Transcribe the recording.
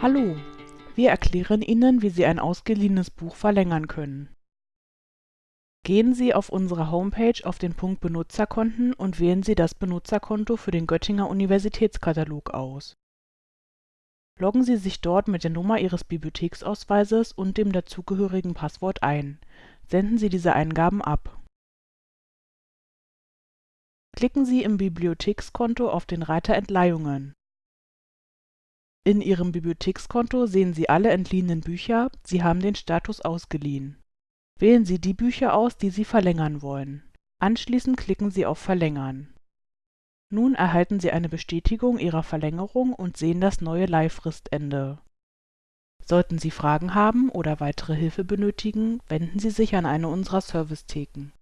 Hallo, wir erklären Ihnen, wie Sie ein ausgeliehenes Buch verlängern können. Gehen Sie auf unserer Homepage auf den Punkt Benutzerkonten und wählen Sie das Benutzerkonto für den Göttinger Universitätskatalog aus. Loggen Sie sich dort mit der Nummer Ihres Bibliotheksausweises und dem dazugehörigen Passwort ein. Senden Sie diese Eingaben ab. Klicken Sie im Bibliothekskonto auf den Reiter Entleihungen. In Ihrem Bibliothekskonto sehen Sie alle entliehenen Bücher, Sie haben den Status ausgeliehen. Wählen Sie die Bücher aus, die Sie verlängern wollen. Anschließend klicken Sie auf Verlängern. Nun erhalten Sie eine Bestätigung Ihrer Verlängerung und sehen das neue Leihfristende. Sollten Sie Fragen haben oder weitere Hilfe benötigen, wenden Sie sich an eine unserer Servicetheken